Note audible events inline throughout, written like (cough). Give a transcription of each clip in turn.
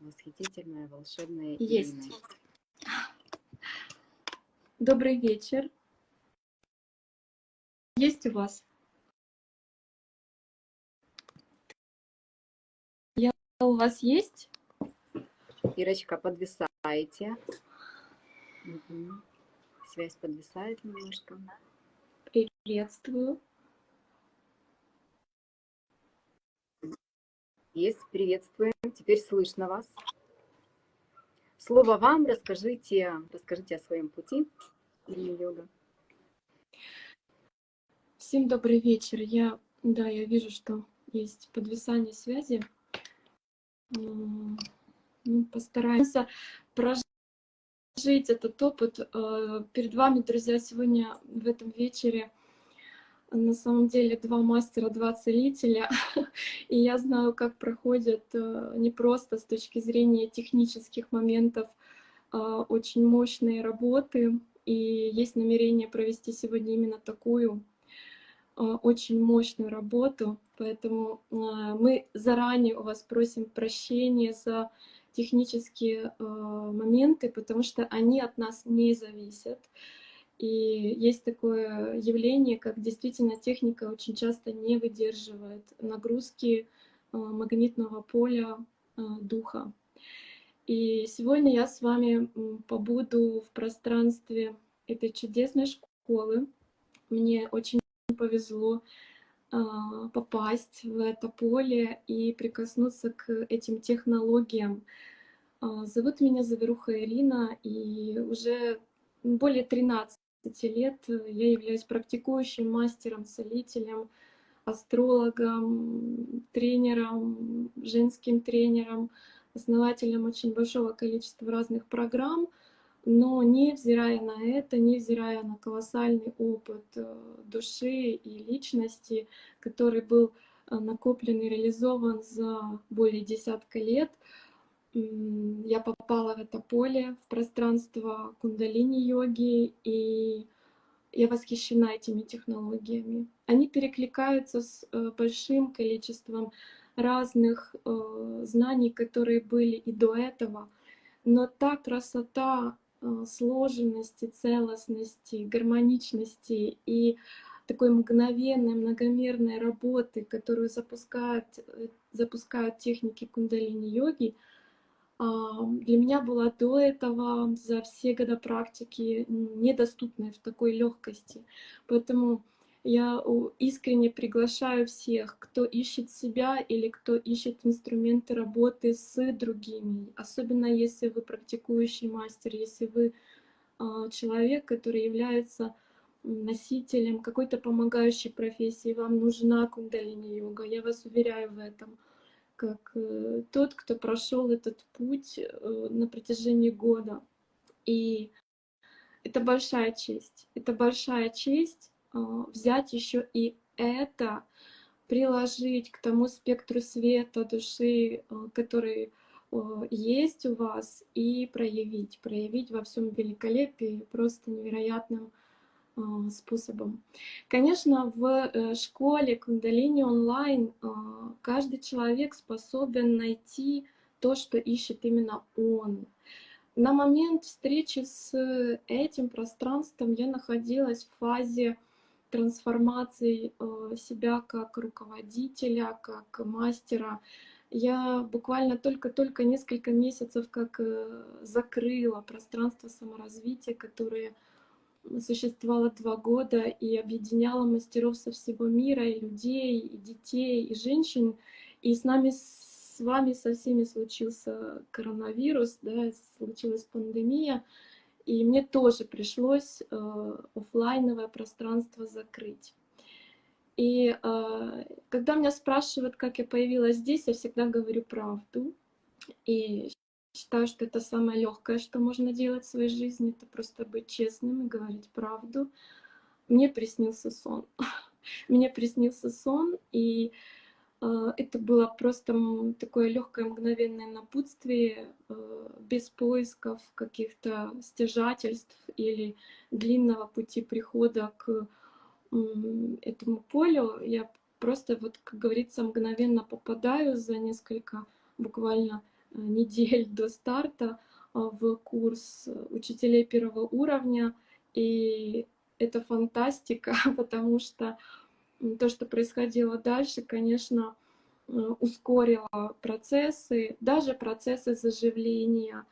восхитительная, волшебная Есть. Ирина. Добрый вечер. Есть у вас? Я у вас есть? Ирочка, подвисаете. Мгм. Связь подвисает немножко. Приветствую. Есть, приветствуем. Теперь слышно вас. Слово вам. Расскажите, расскажите о своем пути йога. Всем добрый вечер. Я, да, я вижу, что есть подвисание связи. Ну, постараемся прожить этот опыт. Э, Перед вами, друзья, сегодня в этом вечере на самом деле два мастера, два целителя. (laughs) И я знаю, как проходят э, не просто с точки зрения технических моментов а, очень мощные работы. И есть намерение провести сегодня именно такую а, очень мощную работу. Поэтому а, мы заранее у вас просим прощения за технические моменты, потому что они от нас не зависят. И есть такое явление, как действительно техника очень часто не выдерживает нагрузки а, магнитного поля а, духа. И сегодня я с вами побуду в пространстве этой чудесной школы. Мне очень повезло а, попасть в это поле и прикоснуться к этим технологиям. Зовут меня Заверуха Ирина, и уже более 13 лет я являюсь практикующим мастером, целителем, астрологом, тренером, женским тренером, основателем очень большого количества разных программ, но невзирая на это, невзирая на колоссальный опыт э, души и личности, который был э, накоплен и реализован за более десятка лет, я попала в это поле, в пространство кундалини-йоги, и я восхищена этими технологиями. Они перекликаются с э, большим количеством разных э, знаний, которые были и до этого. Но та красота э, сложенности, целостности, гармоничности и такой мгновенной, многомерной работы, которую запускают, запускают техники кундалини-йоги, для меня была до этого за все года практики недоступной в такой легкости. Поэтому я искренне приглашаю всех, кто ищет себя или кто ищет инструменты работы с другими, особенно если вы практикующий мастер, если вы а, человек, который является носителем какой-то помогающей профессии, вам нужна кундалини-йога, я вас уверяю в этом как э, тот, кто прошел этот путь э, на протяжении года. И это большая честь. Это большая честь э, взять еще и это, приложить к тому спектру света души, который есть у вас, и проявить, проявить во всем великолепии просто невероятным э, способом. Конечно, в э, школе Кундалини онлайн э, каждый человек способен найти то, что ищет именно он. На момент встречи с этим пространством я находилась в фазе трансформации э, себя как руководителя, как мастера. Я буквально только-только несколько месяцев как э, закрыла пространство саморазвития, которое существовало два года и объединяло мастеров со всего мира, и людей, и детей, и женщин. И с нами, с вами, со всеми случился коронавирус, да, случилась пандемия. И мне тоже пришлось э, офлайновое пространство закрыть. И э, когда меня спрашивают, как я появилась здесь, я всегда говорю правду. И считаю, что это самое легкое, что можно делать в своей жизни, это просто быть честным и говорить правду. Мне приснился сон. (laughs) Мне приснился сон, и э, это было просто такое легкое мгновенное напутствие, э, без поисков каких-то стяжательств или длинного пути прихода к этому полю. Я просто, вот, как говорится, мгновенно попадаю за несколько буквально недель до старта в курс учителей первого уровня. И это фантастика, (laughs) потому что то, что происходило дальше, конечно, ускорило процессы, даже процессы заживления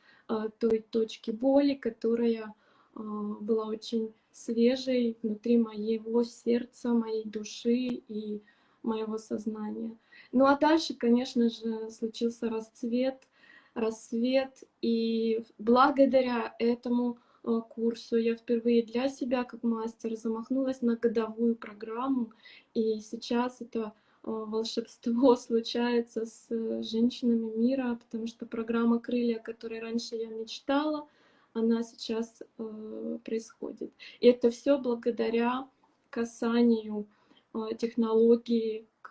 той точки боли, которая была очень свежей внутри моего сердца, моей души и моего сознания. Ну а дальше, конечно же, случился расцвет, рассвет, и благодаря этому э, курсу я впервые для себя, как мастер, замахнулась на годовую программу, и сейчас это э, волшебство (laughs) случается с женщинами мира, потому что программа «Крылья», о которой раньше я мечтала, она сейчас э, происходит. И это все благодаря касанию технологии к,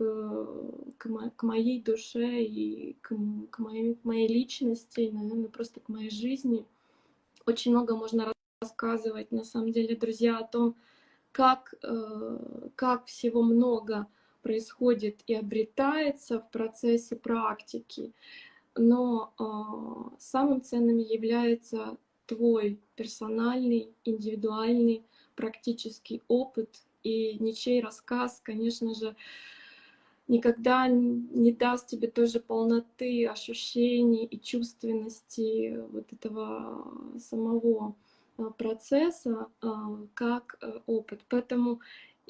к, к моей душе и к, к, моей, к моей личности, и, наверное, просто к моей жизни. Очень много можно рассказывать, на самом деле, друзья, о том, как, э, как всего много происходит и обретается в процессе практики. Но э, самым ценным является твой персональный, индивидуальный практический опыт, и ничей рассказ, конечно же, никогда не даст тебе той же полноты ощущений и чувственности вот этого самого а, процесса, а, как э, опыт. Поэтому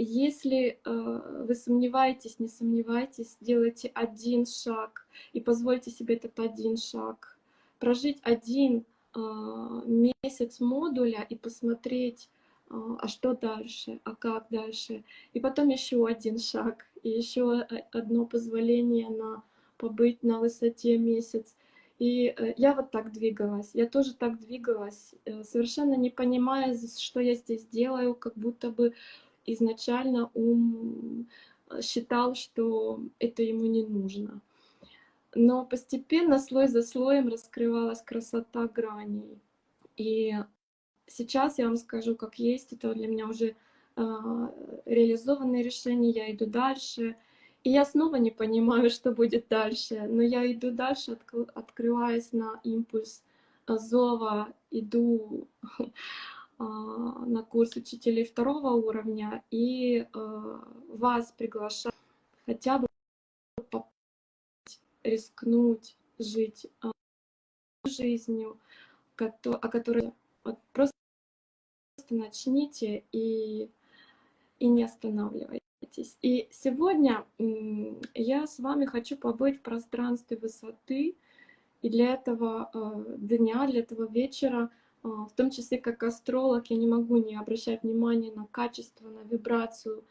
если э, вы сомневаетесь, не сомневайтесь, делайте один шаг и позвольте себе этот один шаг. Прожить один а, месяц модуля и посмотреть, а что дальше, а как дальше. И потом еще один шаг, и еще одно позволение на побыть на высоте месяц. И э, я вот так двигалась, я тоже так двигалась, э, совершенно не понимая, что я здесь делаю, как будто бы изначально ум э, считал, что это ему не нужно. Но постепенно, слой за слоем, раскрывалась красота граней. И сейчас я вам скажу, как есть, это для меня уже э, реализованное решение, я иду дальше. И я снова не понимаю, (laughs) что будет дальше, но я иду дальше, отк открываясь на импульс зова, иду э, (laughs) на курс учителей второго уровня и э, вас приглашаю хотя бы рискнуть жить жизнью, о которой вот просто начните и, и не останавливайтесь. И сегодня я с вами хочу побыть в пространстве высоты, и для этого э, дня, для этого вечера, э, в том числе как астролог, я не могу не обращать внимания на качество, на вибрацию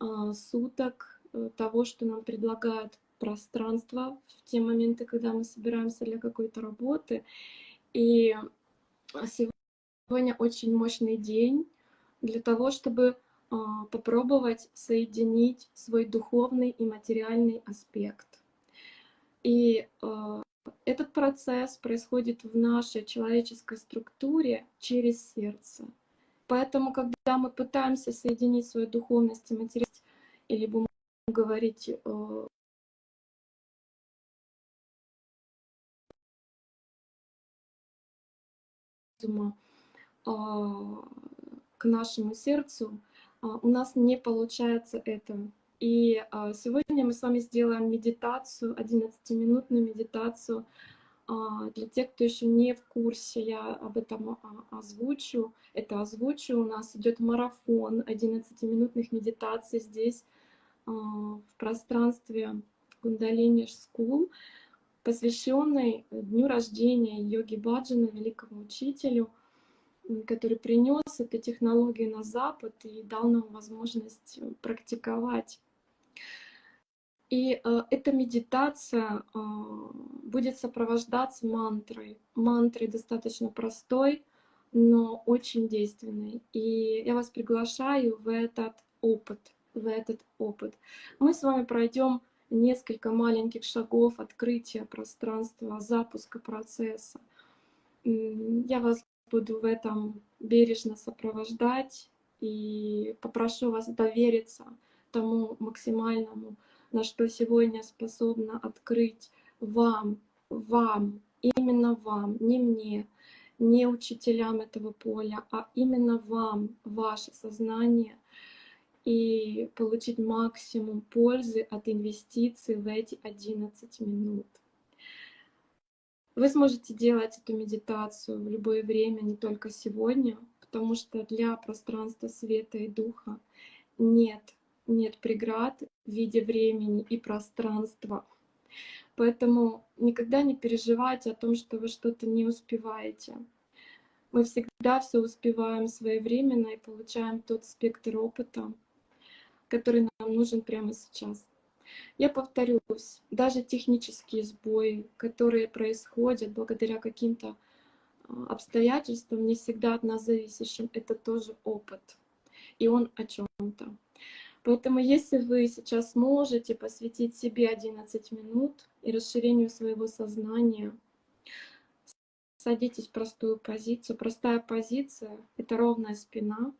э, суток, того, что нам предлагает пространство в те моменты, когда мы собираемся для какой-то работы. И сегодня Сегодня очень мощный день для того, чтобы а, попробовать соединить свой духовный и материальный аспект. И а, этот процесс происходит в нашей человеческой структуре через сердце. Поэтому, когда мы пытаемся соединить свою духовность и материальность, или будем говорить а, а, к нашему сердцу, а, у нас не получается это. И а, сегодня мы с вами сделаем медитацию, 11-минутную медитацию. Для тех, кто еще не в курсе, я об этом озвучу. Это озвучу. У нас идет марафон 11-минутных медитаций здесь, в пространстве Кундалини School, посвященный дню рождения йоги Баджана, великому учителю – который принес эту технологию на Запад и дал нам возможность э, практиковать. И э, эта медитация э, будет сопровождаться мантрой. Мантрой достаточно простой, но очень действенной. И я вас приглашаю в этот опыт, в этот опыт. Мы с вами пройдем несколько маленьких шагов открытия пространства, запуска процесса. Я вас буду в этом бережно сопровождать и попрошу вас довериться тому максимальному, на что сегодня способна открыть вам, вам именно вам, не мне, не учителям этого поля, а именно вам, ваше сознание, и получить максимум пользы от инвестиций в эти 11 минут. Вы сможете делать эту медитацию в любое время, не только сегодня, потому что для пространства света и духа нет, нет преград в виде времени и пространства. Поэтому никогда не переживайте о том, что вы что-то не успеваете. Мы всегда все успеваем своевременно и получаем тот спектр опыта, который нам нужен прямо сейчас. Я повторюсь, даже технические сбои, которые происходят благодаря каким-то а, обстоятельствам, не всегда от нас зависящим, это тоже опыт. И он о чем-то. Поэтому если вы сейчас можете посвятить себе 11 минут и расширению своего сознания, садитесь в простую позицию. Простая позиция — это ровная спина.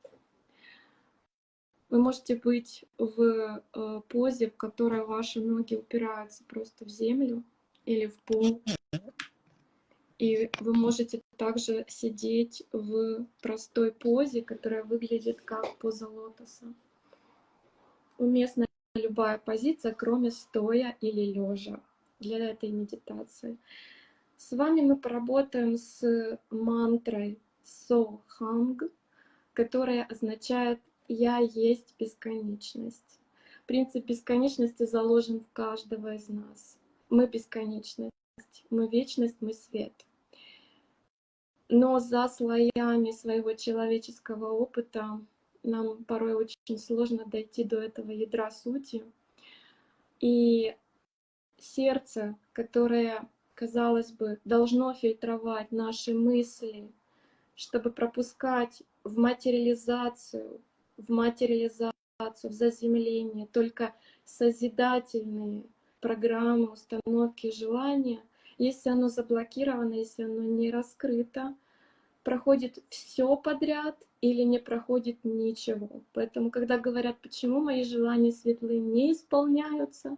Вы можете быть в э, позе, в которой ваши ноги упираются просто в землю или в пол. И вы можете также сидеть в простой позе, которая выглядит как поза лотоса уместна любая позиция, кроме стоя или лежа для этой медитации. С вами мы поработаем с мантрой Соханг, которая означает «Я есть бесконечность». Принцип бесконечности заложен в каждого из нас. Мы бесконечность, мы вечность, мы свет. Но за слоями своего человеческого опыта нам порой очень сложно дойти до этого ядра сути. И сердце, которое, казалось бы, должно фильтровать наши мысли, чтобы пропускать в материализацию, в материализацию, в заземление только созидательные программы, установки, желания, если оно заблокировано, если оно не раскрыто, проходит все подряд или не проходит ничего. Поэтому, когда говорят, почему мои желания светлые не исполняются,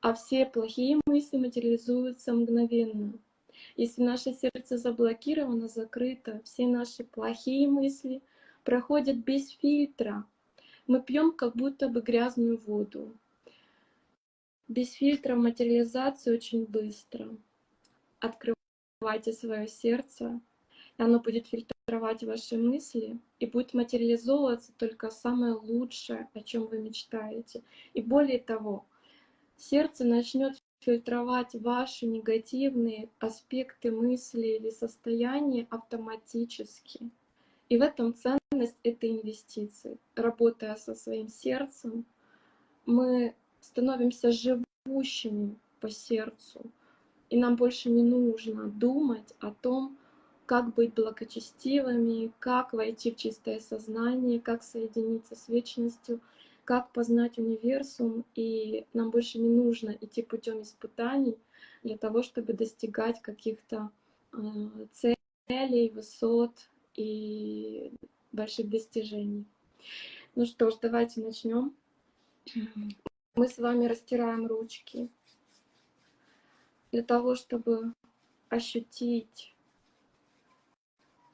а все плохие мысли материализуются мгновенно. Если наше сердце заблокировано, закрыто, все наши плохие мысли проходят без фильтра. Мы пьем как будто бы грязную воду. Без фильтра материализация очень быстро. Открывайте свое сердце, оно будет фильтровать ваши мысли и будет материализовываться только самое лучшее, о чем вы мечтаете. И более того, сердце начнет фильтровать ваши негативные аспекты мысли или состояния автоматически. И в этом ценность этой инвестиции. Работая со своим сердцем, мы становимся живущими по сердцу. И нам больше не нужно думать о том, как быть благочестивыми, как войти в чистое сознание, как соединиться с вечностью, как познать универсум, и нам больше не нужно идти путем испытаний для того, чтобы достигать каких-то э, целей, высот и больших достижений. Ну что ж, давайте начнем. Мы с вами растираем ручки для того, чтобы ощутить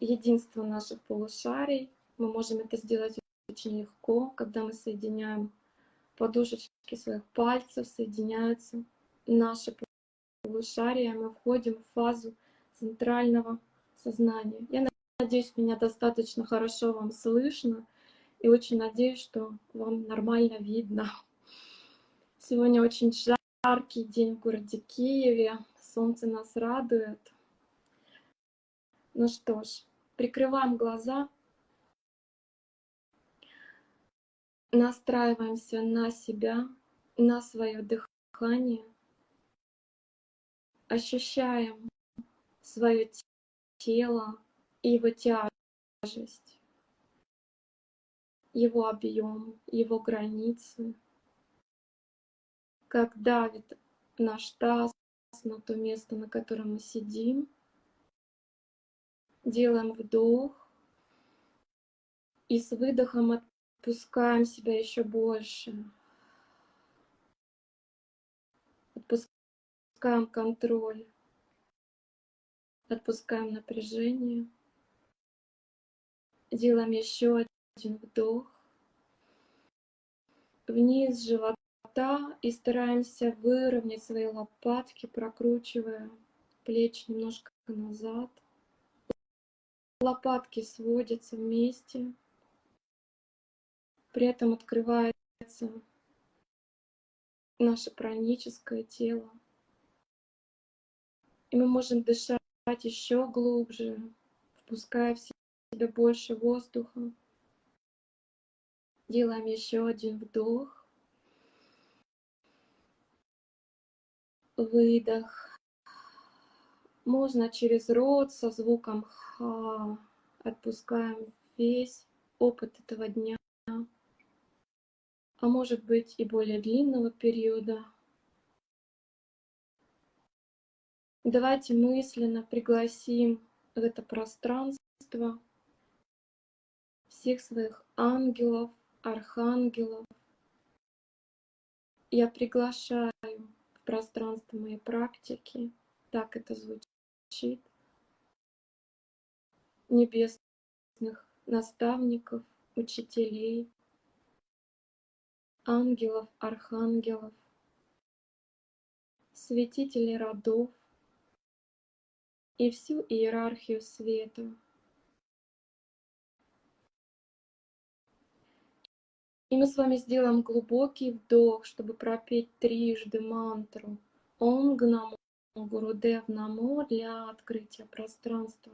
единство наших полушарий. Мы можем это сделать очень легко, когда мы соединяем подушечки своих пальцев, соединяются наши полушария, мы входим в фазу центрального сознания. Я надеюсь, меня достаточно хорошо вам слышно, и очень надеюсь, что вам нормально видно. Сегодня очень жаркий день в городе Киеве, солнце нас радует. Ну что ж, прикрываем глаза, настраиваемся на себя, на свое дыхание, ощущаем свое тело и его тяжесть, его объем, его границы, как давит наш таз на то место, на котором мы сидим, Делаем вдох. И с выдохом отпускаем себя еще больше. Отпускаем контроль Отпускаем напряжение. Делаем еще один вдох. Вниз живота и стараемся выровнять свои лопатки, прокручивая плечи немножко назад. Лопатки сводятся вместе. При этом открывается наше праническое тело. И мы можем дышать еще глубже, впуская в себя больше воздуха. Делаем еще один вдох. Выдох. Можно через рот со звуком ха. Отпускаем весь опыт этого дня. А может быть и более длинного периода. Давайте мысленно пригласим в это пространство всех своих ангелов, архангелов. Я приглашаю в пространство моей практики, так это звучит, небесных наставников, учителей, ангелов, архангелов, святителей родов и всю иерархию света. И мы с вами сделаем глубокий вдох, чтобы пропеть трижды мантру Ом Гнамо Гурудев Намо для открытия пространства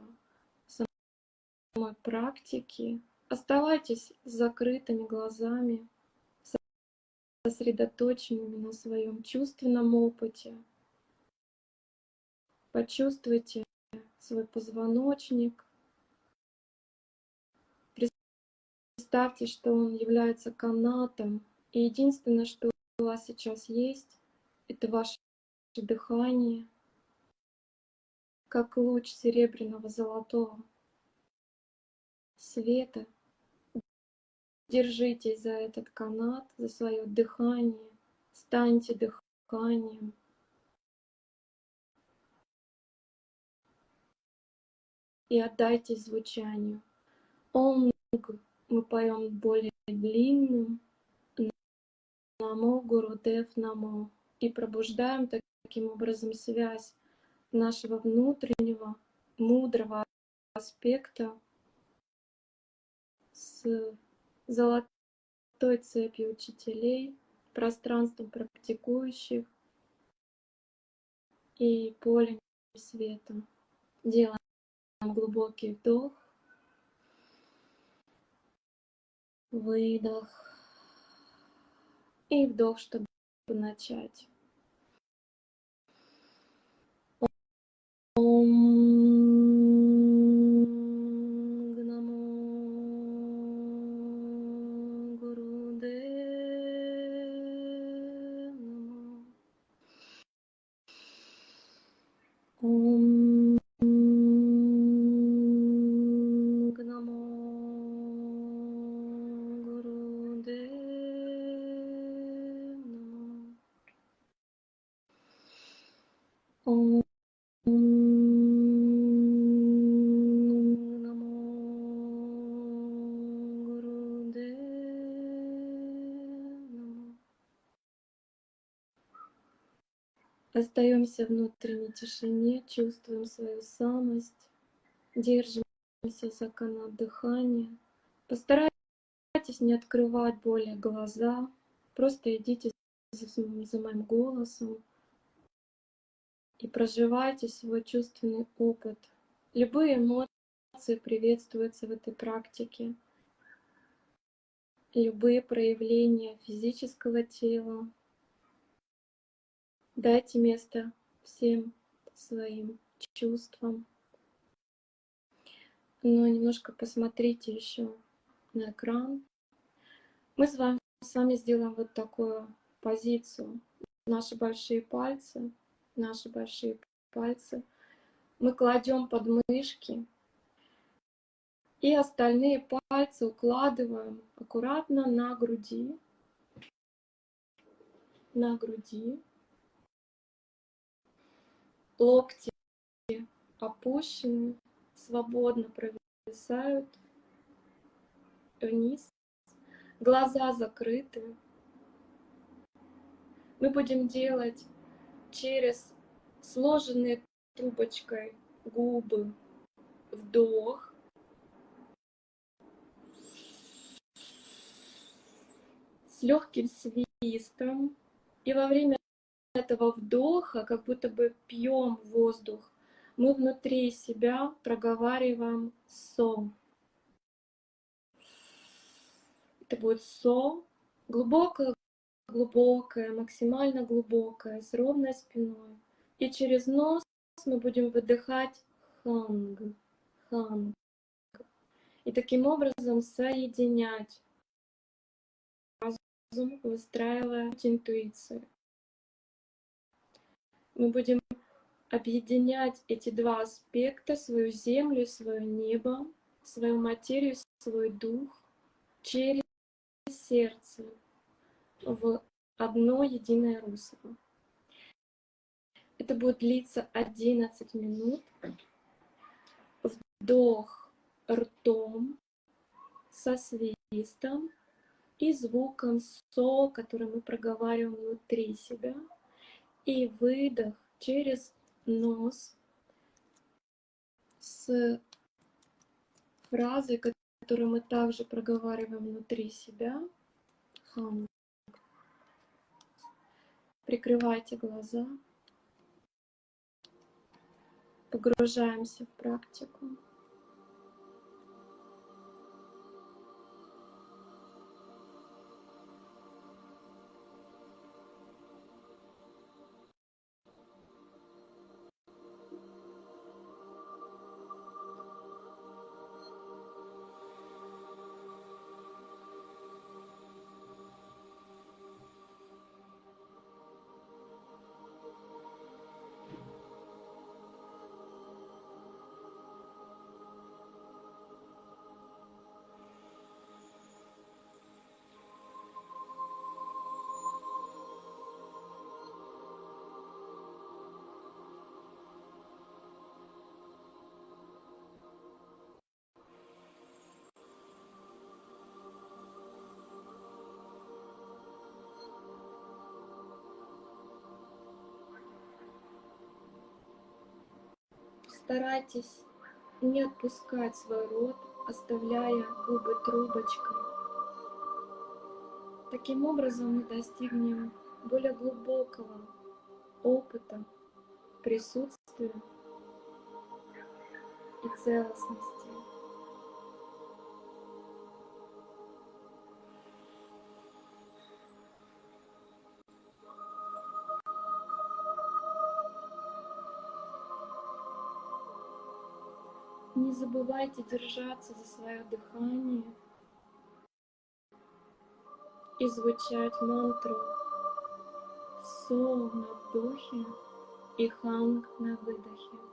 самой практики. Оставайтесь с закрытыми глазами, сосредоточенными на своем чувственном опыте. Почувствуйте свой позвоночник, Представьте, что он является канатом, и единственное, что у вас сейчас есть, это ваше дыхание, как луч серебряного золотого света. Держитесь за этот канат, за свое дыхание, станьте дыханием. И отдайтесь звучанию. Ом мы поем более длинным Намо Гурудев Намо и пробуждаем таким образом связь нашего внутреннего мудрого аспекта с золотой цепью учителей, пространством практикующих и полем света. Делаем глубокий вдох выдох и вдох, чтобы начать. Остаемся внутренней тишине, чувствуем свою самость, держимся за канат дыхания. Постарайтесь не открывать более глаза, просто идите за, за моим голосом и проживайте свой чувственный опыт. Любые эмоции приветствуются в этой практике. Любые проявления физического тела, Дайте место всем своим чувствам. Но немножко посмотрите еще на экран. Мы с вами, с вами сделаем вот такую позицию. Наши большие пальцы, наши большие пальцы мы кладем под мышки и остальные пальцы укладываем аккуратно на груди, на груди локти опущены, свободно провисают вниз, глаза закрыты. Мы будем делать через сложенные трубочкой губы вдох. С легким свистом. И во время этого вдоха, как будто бы пьем воздух, мы внутри себя проговариваем со. Это будет со, глубокое, глубокое, максимально глубокое, с ровной спиной. И через нос мы будем выдыхать ханг, ханг. И таким образом соединять разум, выстраивая интуицию. Мы будем объединять эти два аспекта, свою землю, свое небо, свою материю, свой дух через сердце в одно единое русло. Это будет длиться 11 минут. Вдох ртом со свистом и звуком со, который мы проговариваем внутри себя. И выдох через нос с фразой, которую мы также проговариваем внутри себя. Хам. Прикрывайте глаза. Погружаемся в практику. Старайтесь не отпускать свой рот, оставляя губы трубочкой. Таким образом мы достигнем более глубокого опыта присутствия и целостности. Не забывайте держаться за свое дыхание и звучать мантру Со на вдохе и Ханг на выдохе.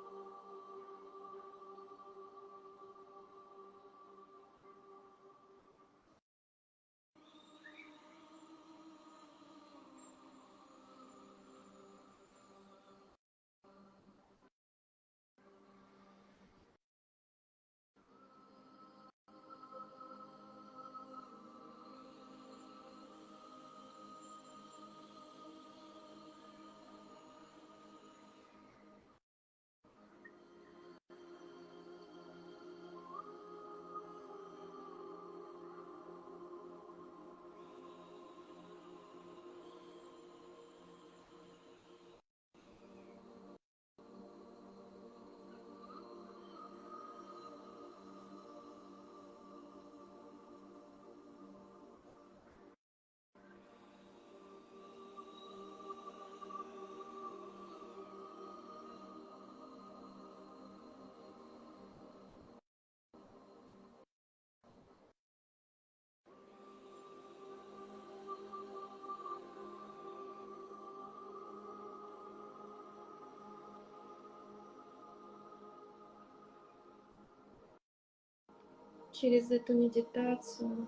Через эту медитацию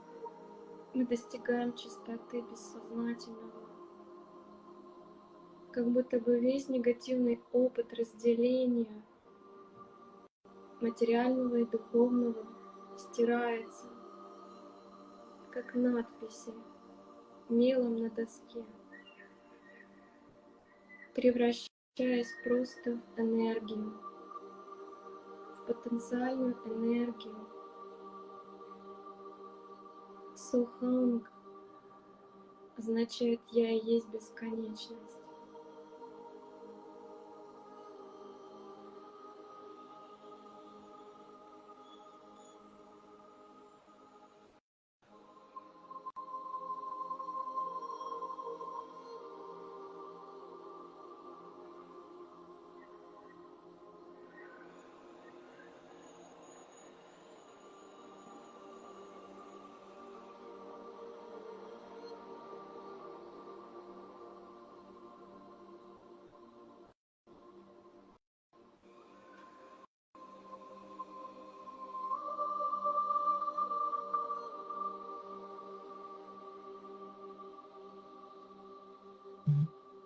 мы достигаем чистоты бессознательного. Как будто бы весь негативный опыт разделения материального и духовного стирается, как надписи мелом на доске, превращаясь просто в энергию, в потенциальную энергию. Соханг означает «я и есть бесконечность».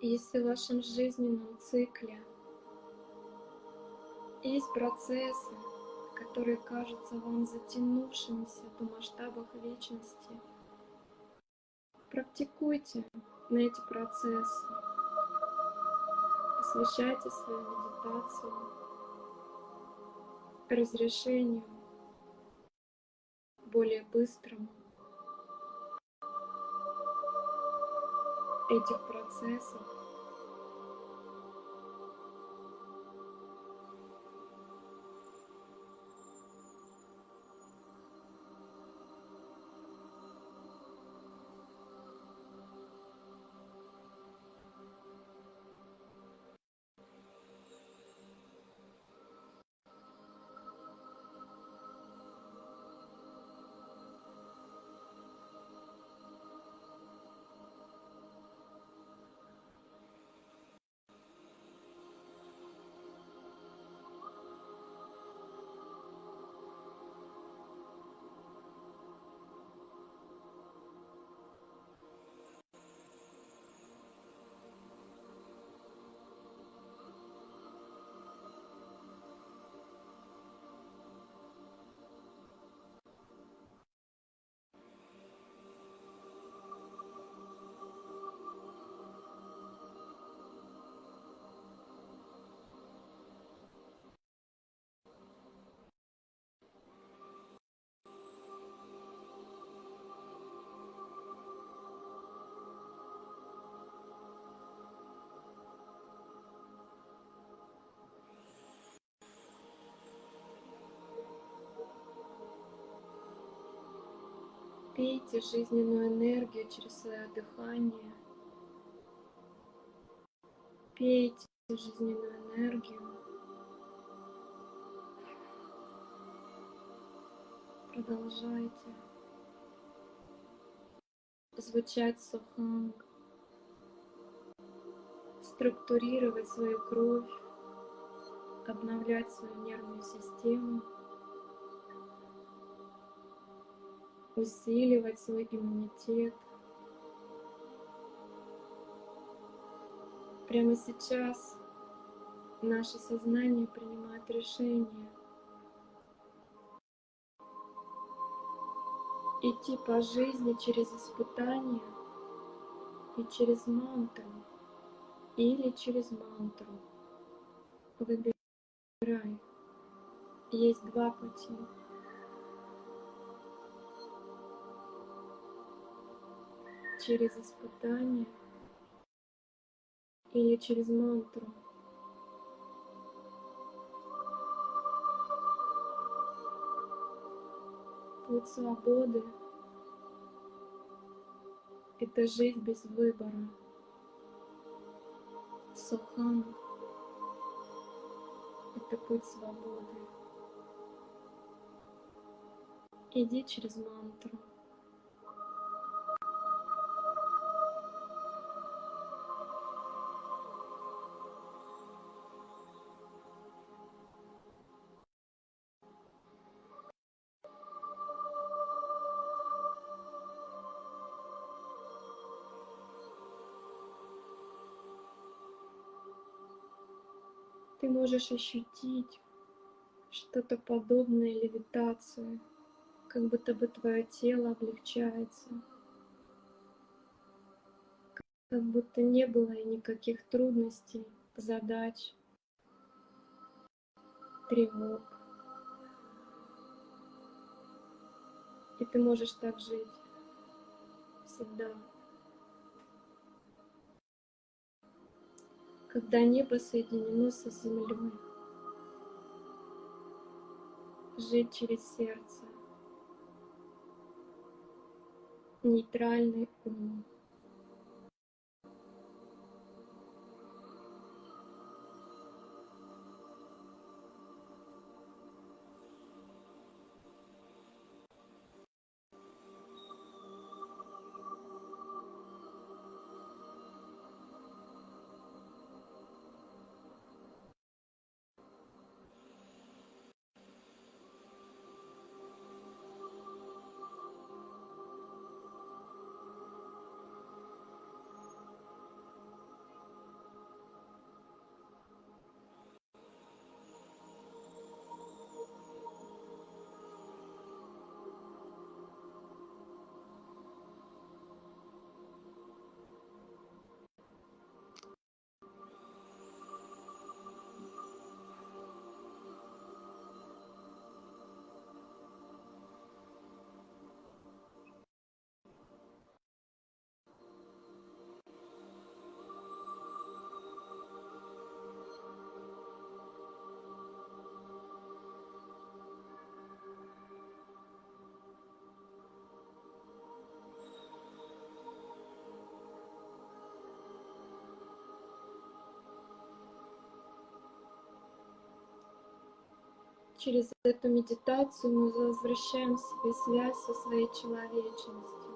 Если в вашем жизненном цикле. Есть процессы, которые кажутся вам затянувшимися до масштабов вечности, практикуйте на эти процессы, посвящайте свою медитацию разрешению более быстрому. Этих процессов. Пейте жизненную энергию через свое дыхание. Пейте жизненную энергию. Продолжайте звучать суханг, структурировать свою кровь, обновлять свою нервную систему. Усиливать свой иммунитет. Прямо сейчас наше сознание принимает решение идти по жизни через испытания и через мантру или через мантру. Выбирай. Есть два пути. Через испытание или через мантру. Путь свободы — это жизнь без выбора. Сухан — это путь свободы. Иди через мантру. Можешь ощутить, что-то подобное левитации, как будто бы твое тело облегчается, как будто не было никаких трудностей, задач, тревог. И ты можешь так жить всегда. Когда небо соединено со землей, жить через сердце, нейтральный ум. Через эту медитацию мы возвращаем себе связь со своей человечностью.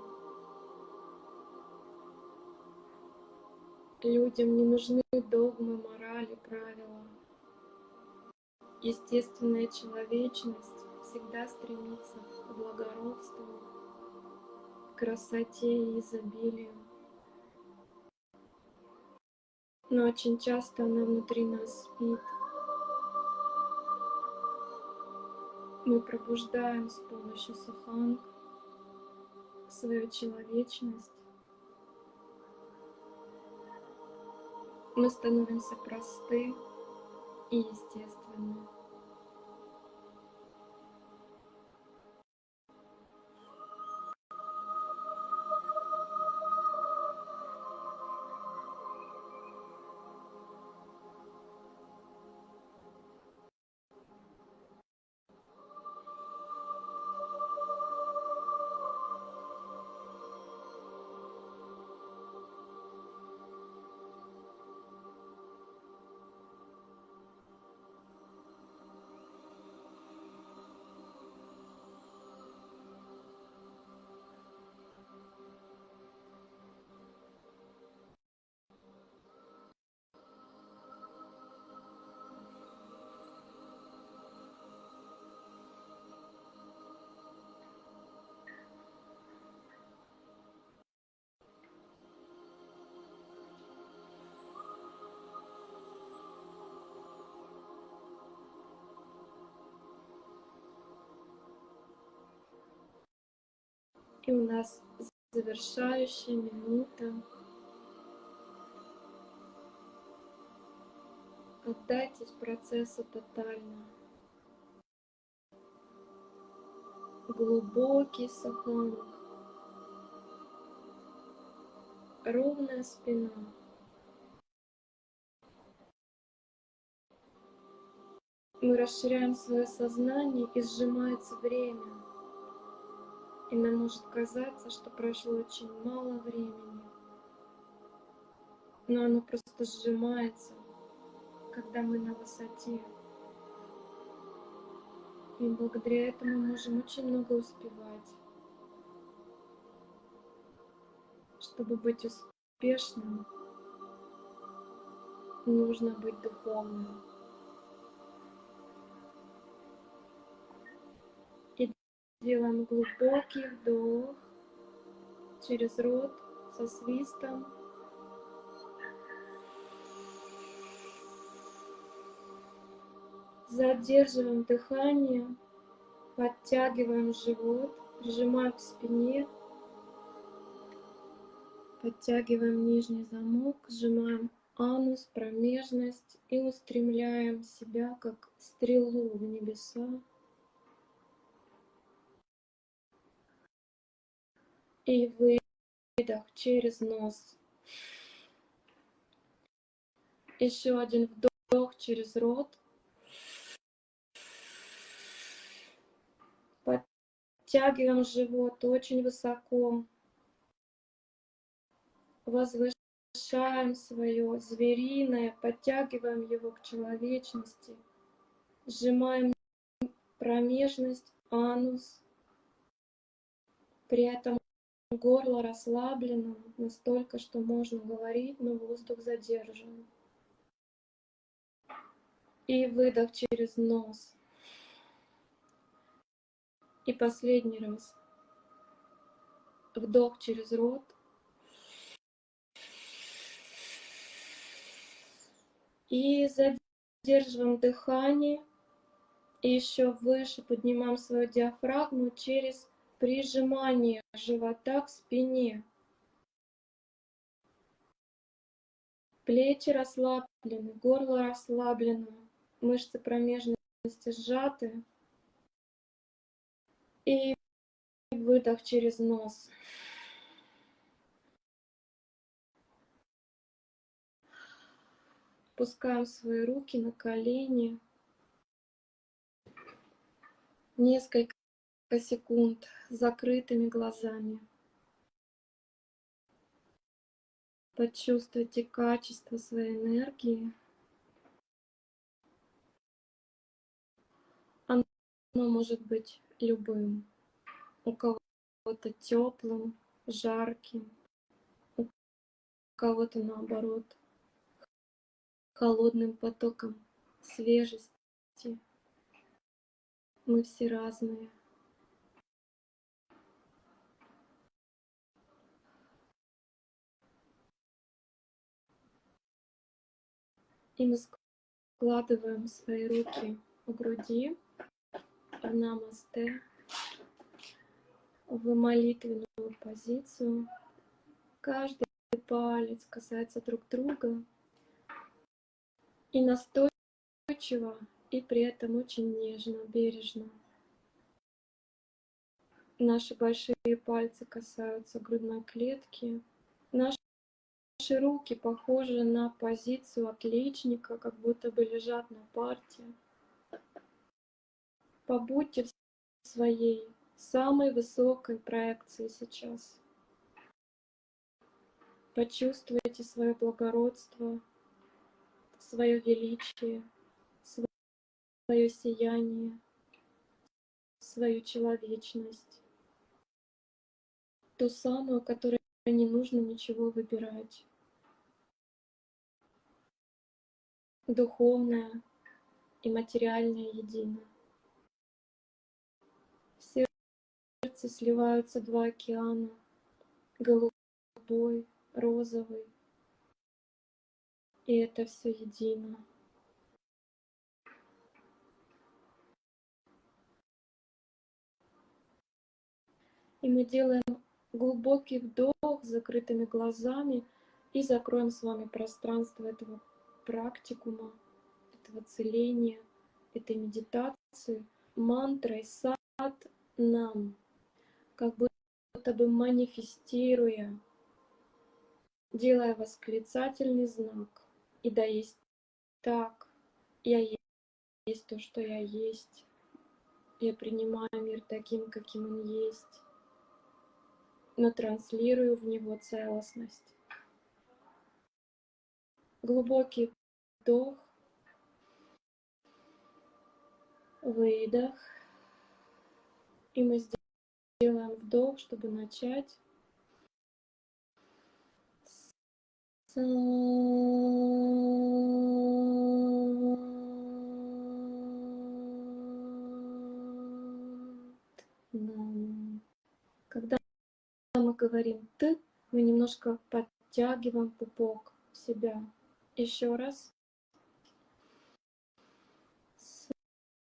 Людям не нужны догмы, морали, правила. Естественная человечность всегда стремится к благородству, к красоте и изобилию. Но очень часто она внутри нас спит. Мы пробуждаем с помощью саханг свою человечность. Мы становимся просты и естественны. И у нас завершающая минута. Отдайтесь процессу тотально. Глубокий саханг. Ровная спина. Мы расширяем свое сознание и сжимается время. И нам может казаться, что прошло очень мало времени. Но оно просто сжимается, когда мы на высоте. И благодаря этому можем очень много успевать. Чтобы быть успешным, нужно быть духовным. Делаем глубокий вдох через рот со свистом. Задерживаем дыхание, подтягиваем живот, прижимаем к спине, подтягиваем нижний замок, сжимаем анус, промежность и устремляем себя как стрелу в небеса. И выдох через нос. Еще один вдох через рот. Подтягиваем живот очень высоко. Возвышаем свое звериное, подтягиваем его к человечности. Сжимаем промежность, анус. При этом горло расслаблено настолько, что можно говорить, но воздух задержан. И выдох через нос. И последний раз. Вдох через рот. И задерживаем дыхание. И еще выше поднимаем свою диафрагму через прижимание живота к спине. Плечи расслаблены, горло расслаблено, мышцы промежности сжаты. И выдох через нос. Пускаем свои руки на колени. Несколько секунд закрытыми глазами. Почувствуйте качество своей энергии. Оно может быть любым. У кого-то теплым, жарким, у кого-то наоборот холодным потоком свежести. Мы все разные. И мы складываем свои руки у груди намасте, в молитвенную позицию. Каждый палец касается друг друга. И настойчиво, и при этом очень нежно, бережно. Наши большие пальцы касаются грудной клетки. Наши руки похожи на позицию отличника, как будто бы лежат на парте. Побудьте в своей самой высокой проекции сейчас. Почувствуйте свое благородство, свое величие, свое сияние, свою человечность. Ту самую, которой не нужно ничего выбирать. Духовное и материальное едино. В сердце сливаются два океана, голубой, розовый, и это все едино. И мы делаем глубокий вдох с закрытыми глазами и закроем с вами пространство этого практикума, этого целения, этой медитации, мантрой сад нам, как будто бы манифестируя, делая восклицательный знак. И да есть так, я есть то, что я есть. Я принимаю мир таким, каким он есть, но транслирую в него целостность. Глубокий вдох, выдох. И мы сделаем вдох, чтобы начать. Когда мы говорим «ты», мы немножко подтягиваем пупок в себя. Еще раз. Нам. Нам. Нам.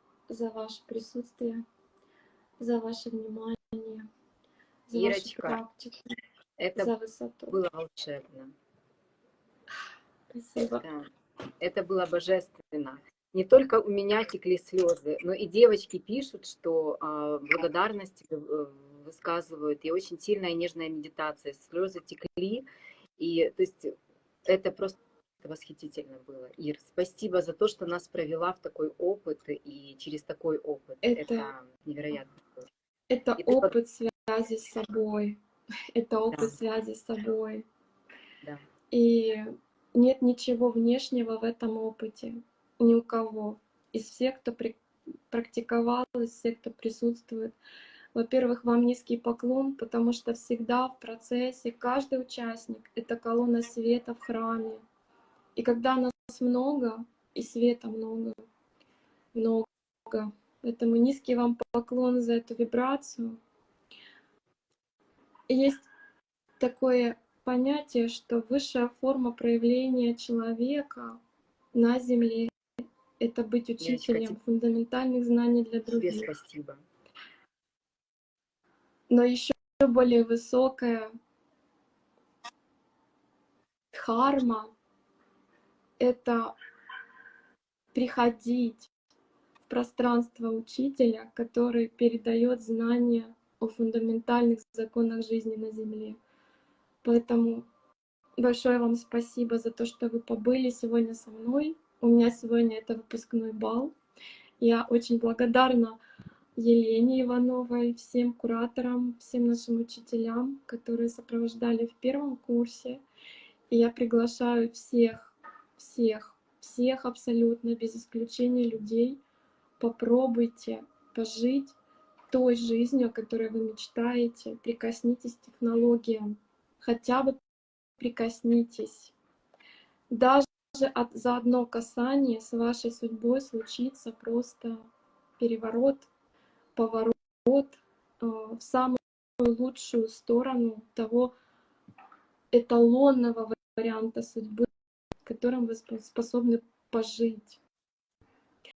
за ваше присутствие, за ваше внимание, за вашу Ирочка, практику, Это за высоту. было волшебно. Спасибо. Да. Это было божественно. Не только у меня текли слезы, но и девочки пишут, что а, благодарность э, высказывают, и очень сильная нежная медитация. Слезы текли, и то есть это просто восхитительно было. Ир, спасибо за то, что нас провела в такой опыт и через такой опыт. Это- невероятно. Это И ты под- опыт связи с собой. (laughs) Это опыт Да. связи с собой. Да. И нет ничего внешнего в этом опыте. Ни у кого. Из всех, кто при- практиковал, из всех, кто присутствует. Во-первых, вам низкий поклон, потому что всегда в процессе каждый участник — это колонна света в храме. И когда нас много, и света много, много, поэтому низкий вам поклон за эту вибрацию. И Есть такое понятие, что высшая форма проявления человека на Земле — это быть учителем тебе- фундаментальных знаний для Тебе других. спасибо. Но еще более высокая дхарма — это приходить в пространство учителя, который передает знания о фундаментальных законах жизни на Земле. Поэтому большое вам спасибо за то, что вы побыли сегодня со мной. У меня сегодня это выпускной бал. Я очень благодарна Елене Ивановой, всем кураторам, всем нашим учителям, которые сопровождали в первом курсе. И я приглашаю всех, всех, всех абсолютно, без исключения людей, попробуйте пожить той жизнью, о которой вы мечтаете, прикоснитесь к технологиям, хотя бы прикоснитесь. Даже от, за одно касание с вашей судьбой случится просто переворот, поворот э, в самую лучшую сторону того эталонного варианта судьбы, которым вы спо- способны пожить.